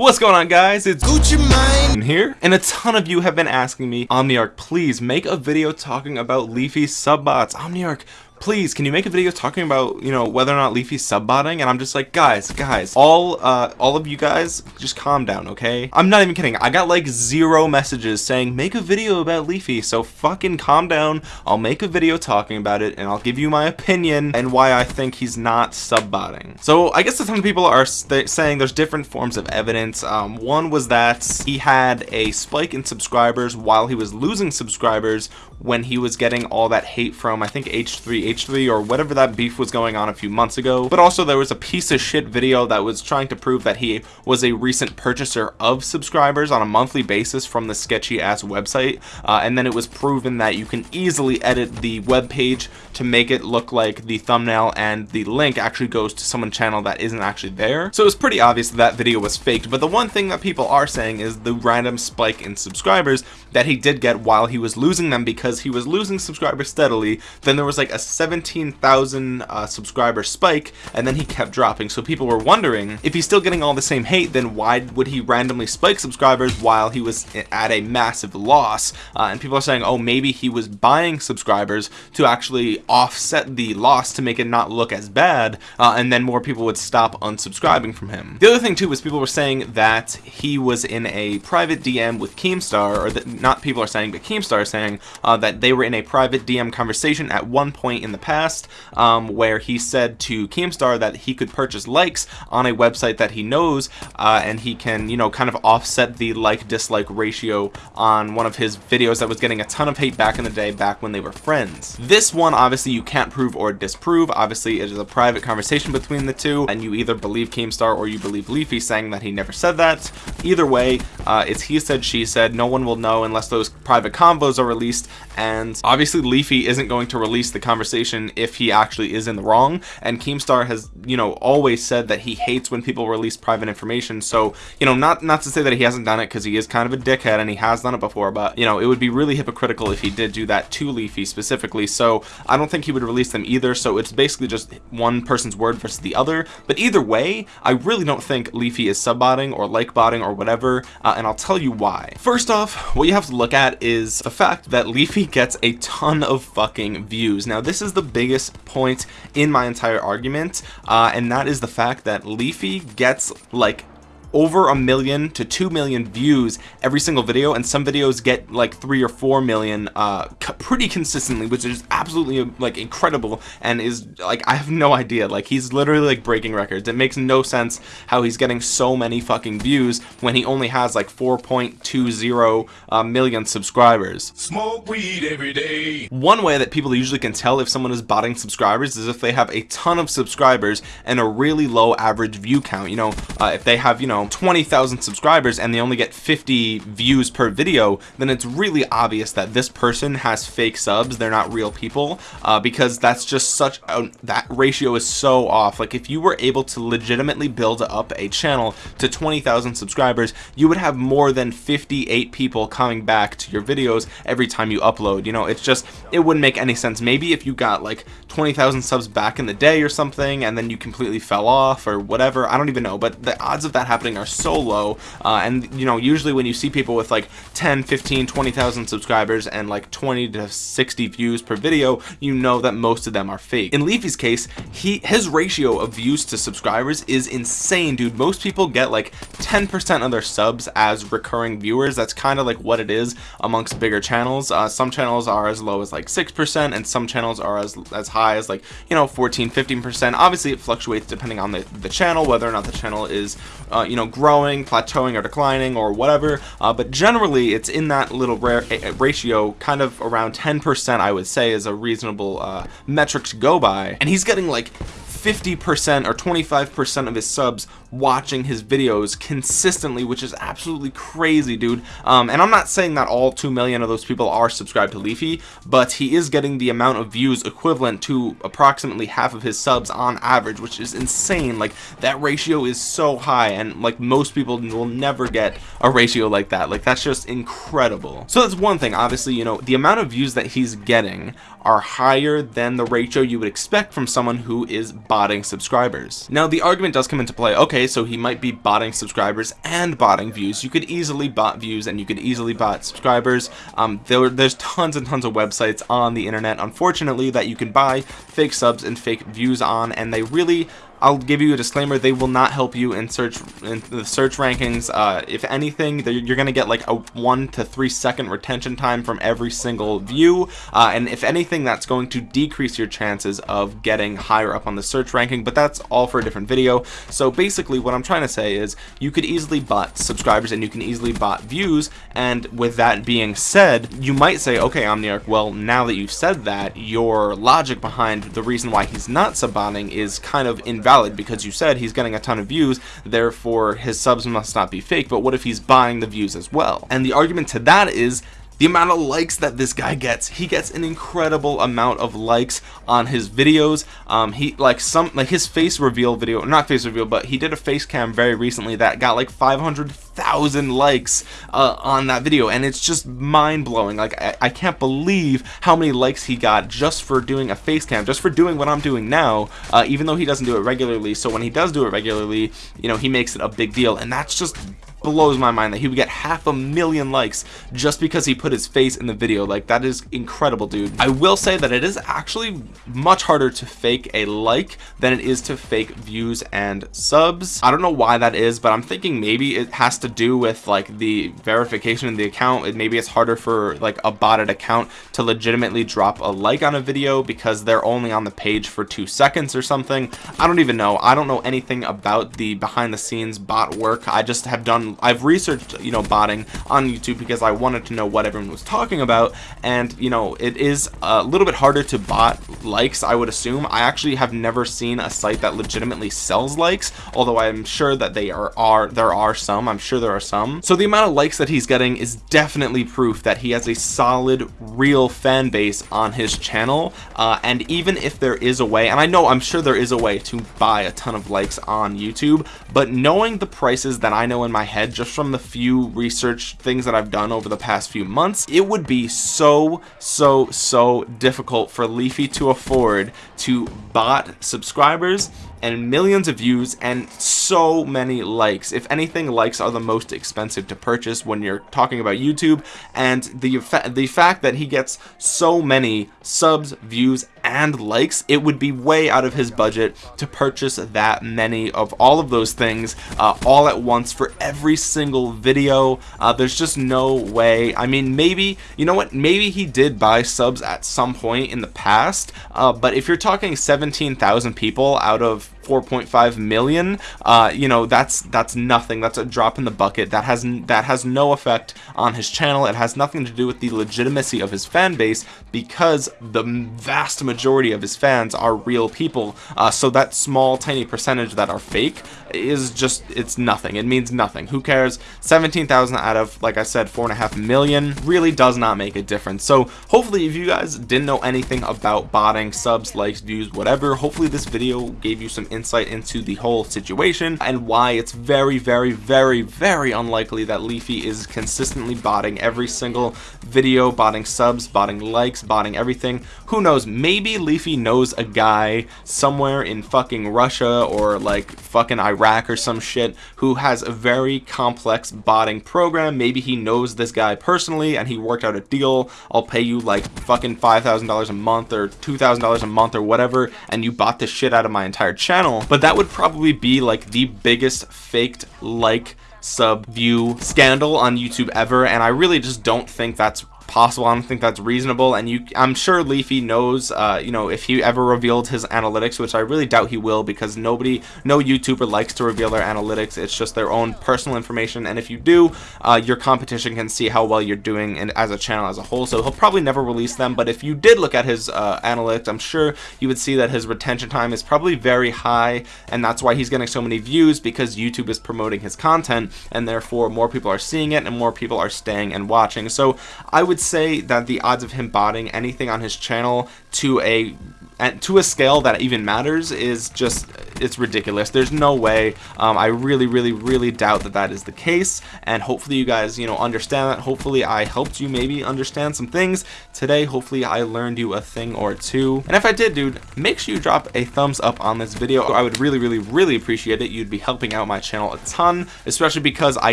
What's going on guys? It's Gucci Mane here and a ton of you have been asking me Omniarch please make a video talking about Leafy subbots Omniarch please can you make a video talking about you know whether or not Leafy's subbotting? And I'm just like guys guys all uh all of you guys just calm down okay? I'm not even kidding. I got like zero messages saying make a video about Leafy. So fucking calm down. I'll make a video talking about it and I'll give you my opinion and why I think he's not subbotting. So I guess a ton of people are saying there's different forms of evidence. Um, one was that he had a spike in subscribers while he was losing subscribers when he was getting all that hate from I think H3 H3 or whatever that beef was going on a few months ago. But also there was a piece of shit video that was trying to prove that he was a recent purchaser of subscribers on a monthly basis from the sketchy ass website. Uh, and then it was proven that you can easily edit the web page to make it look like the thumbnail and the link actually goes to someone's channel that isn't actually there. So it was pretty obvious that, that video was faked. But the one thing that people are saying is the random spike in subscribers that he did get while he was losing them because he was losing subscribers steadily. Then there was like a 17,000 uh, subscriber spike and then he kept dropping. So people were wondering if he's still getting all the same hate then why would he randomly spike subscribers while he was at a massive loss? Uh, and people are saying oh maybe he was buying subscribers to actually offset the loss to make it not look as bad uh, and then more people would stop unsubscribing from him. The other thing too was people were saying that he was in a private DM with Keemstar or that not people are saying but Keemstar is saying uh, that they were in a private DM conversation at one point in in the past um, where he said to Keemstar that he could purchase likes on a website that he knows uh, and he can you know kind of offset the like dislike ratio on one of his videos that was getting a ton of hate back in the day back when they were friends. This one obviously you can't prove or disprove. Obviously it is a private conversation between the two and you either believe Keemstar or you believe Leafy saying that he never said that. Either way uh, it's he said she said. No one will know unless those private convos are released and obviously Leafy isn't going to release the conversation conversation if he actually is in the wrong. And Keemstar has you know always said that he hates when people release private information. So you know not not to say that he hasn't done it because he is kind of a dickhead and he has done it before but you know it would be really hypocritical if he did do that to Leafy specifically. So I don't think he would release them either. So it's basically just one person's word versus the other. But either way I really don't think Leafy is subbotting or like botting or whatever uh, and I'll tell you why. First off what you have to look at is the fact that Leafy gets a ton of fucking views. Now this is is the biggest point in my entire argument uh, and that is the fact that Leafy gets like over a million to two million views every single video and some videos get like three or four million uh pretty consistently which is absolutely like incredible and is like I have no idea. Like he's literally like breaking records. It makes no sense how he's getting so many fucking views when he only has like 4.20 uh, million subscribers. Smoke weed every day. One way that people usually can tell if someone is botting subscribers is if they have a ton of subscribers and a really low average view count. You know uh, if they have you know know 20,000 subscribers and they only get 50 views per video then it's really obvious that this person has fake subs. They're not real people uh, because that's just such a, that ratio is so off. Like if you were able to legitimately build up a channel to 20,000 subscribers you would have more than 58 people coming back to your videos every time you upload. You know it's just it wouldn't make any sense. Maybe if you got like 20,000 subs back in the day or something and then you completely fell off or whatever I don't even know but the odds of that happening are so low uh, and you know usually when you see people with like 10 15 20,000 subscribers and like 20 to 60 views per video you know that most of them are fake. In Leafy's case he his ratio of views to subscribers is insane dude. Most people get like 10% of their subs as recurring viewers. That's kind of like what it is amongst bigger channels. Uh, some channels are as low as like 6% and some channels are as as high as like you know 14 15% obviously it fluctuates depending on the the channel whether or not the channel is uh, you know growing plateauing or declining or whatever uh, but generally it's in that little ratio kind of around 10% I would say is a reasonable uh, metric to go by. And he's getting like 50% or 25% of his subs watching his videos consistently which is absolutely crazy dude. Um, and I'm not saying that all 2 million of those people are subscribed to Leafy but he is getting the amount of views equivalent to approximately half of his subs on average which is insane. Like that ratio is so high and like most people will never get a ratio like that. Like that's just incredible. So that's one thing. Obviously you know the amount of views that he's getting are higher than the ratio you would expect from someone who is botting subscribers. Now the argument does come into play. Okay okay so he might be botting subscribers and botting views. You could easily bot views and you could easily bot subscribers. Um, there, there's tons and tons of websites on the internet unfortunately that you can buy fake subs and fake views on and they really I'll give you a disclaimer they will not help you in search in the search rankings. Uh, if anything you're gonna get like a one to three second retention time from every single view. Uh, and if anything that's going to decrease your chances of getting higher up on the search ranking but that's all for a different video. So basically what I'm trying to say is you could easily bot subscribers and you can easily bot views. And with that being said you might say okay Omniarch well now that you've said that your logic behind the reason why he's not subbotting is kind of invalid valid because you said he's getting a ton of views therefore his subs must not be fake but what if he's buying the views as well? And the argument to that is the amount of likes that this guy gets. He gets an incredible amount of likes on his videos. Um he like some like his face reveal video not face reveal but he did a face cam very recently that got like 500,000 likes uh, on that video. And it's just mind-blowing. Like I, I can't believe how many likes he got just for doing a face cam just for doing what I'm doing now uh, even though he doesn't do it regularly. So when he does do it regularly you know he makes it a big deal. And that's just blows my mind that he would get half a million likes just because he put his face in the video. Like that is incredible dude. I will say that it is actually much harder to fake a like than it is to fake views and subs. I don't know why that is but I'm thinking maybe it has to do with like the verification of the account. It, maybe it's harder for like a botted account to legitimately drop a like on a video because they're only on the page for two seconds or something. I don't even know. I don't know anything about the behind the scenes bot work. I just have done I've researched you know botting on YouTube because I wanted to know what everyone was talking about. And you know it is a little bit harder to bot likes I would assume. I actually have never seen a site that legitimately sells likes although I'm sure that they are are there are some. I'm sure there are some. So the amount of likes that he's getting is definitely proof that he has a solid real fan base on his channel. Uh, and even if there is a way and I know I'm sure there is a way to buy a ton of likes on YouTube but knowing the prices that I know in my head head just from the few research things that I've done over the past few months it would be so so so difficult for Leafy to afford to bot subscribers and millions of views and so many likes. If anything likes are the most expensive to purchase when you're talking about YouTube and the the fact that he gets so many subs views and likes it would be way out of his budget to purchase that many of all of those things uh, all at once for every single video. Uh, there's just no way. I mean maybe you know what? Maybe he did buy subs at some point in the past uh, but if you're talking 17,000 people out of 4.5 million uh, you know that's that's nothing. That's a drop in the bucket. That has that has no effect on his channel. It has nothing to do with the legitimacy of his fan base because the vast majority of his fans are real people. Uh, so that small tiny percentage that are fake is just it's nothing. It means nothing. Who cares? 17,000 out of like I said four and a half million really does not make a difference. So hopefully if you guys didn't know anything about botting subs likes views whatever hopefully this video gave you some insight into the whole situation and why it's very very very very unlikely that Leafy is consistently botting every single video botting subs botting likes botting everything. Who knows? Maybe Leafy knows a guy somewhere in fucking Russia or like fucking Iraq or some shit who has a very complex botting program. Maybe he knows this guy personally and he worked out a deal. I'll pay you like fucking $5,000 a month or $2,000 a month or whatever and you bought the shit out of my entire channel channel. But that would probably be like the biggest faked like sub view scandal on YouTube ever and I really just don't think that's possible. I don't think that's reasonable. And you I'm sure Leafy knows uh, you know if he ever revealed his analytics which I really doubt he will because nobody no YouTuber likes to reveal their analytics. It's just their own personal information. And if you do uh, your competition can see how well you're doing and as a channel as a whole. So he'll probably never release them. But if you did look at his uh, analytics I'm sure you would see that his retention time is probably very high. And that's why he's getting so many views because YouTube is promoting his content and therefore more people are seeing it and more people are staying and watching. So I would say that the odds of him botting anything on his channel to a to a scale that even matters is just it's ridiculous. There's no way. Um, I really really really doubt that that is the case. And hopefully you guys you know understand that. Hopefully I helped you maybe understand some things. Today hopefully I learned you a thing or two. And if I did dude make sure you drop a thumbs up on this video. I would really really really appreciate it. You'd be helping out my channel a ton especially because I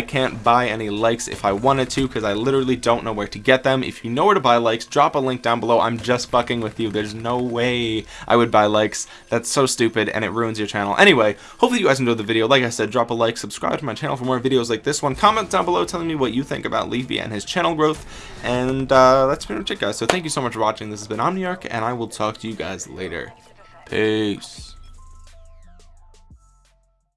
can't buy any likes if I wanted to because I literally don't know where to get them. If you know where to buy likes drop a link down below. I'm just fucking with you. There's no way I would buy likes. That's so stupid and it ruins your channel. Anyway hopefully you guys enjoyed the video. Like I said drop a like subscribe to my channel for more videos like this one. Comment down below telling me what you think about Leafy and his channel growth. And uh, that's pretty much it guys. So thank you so much for watching. This has been Omniarch and I will talk to you guys later. Peace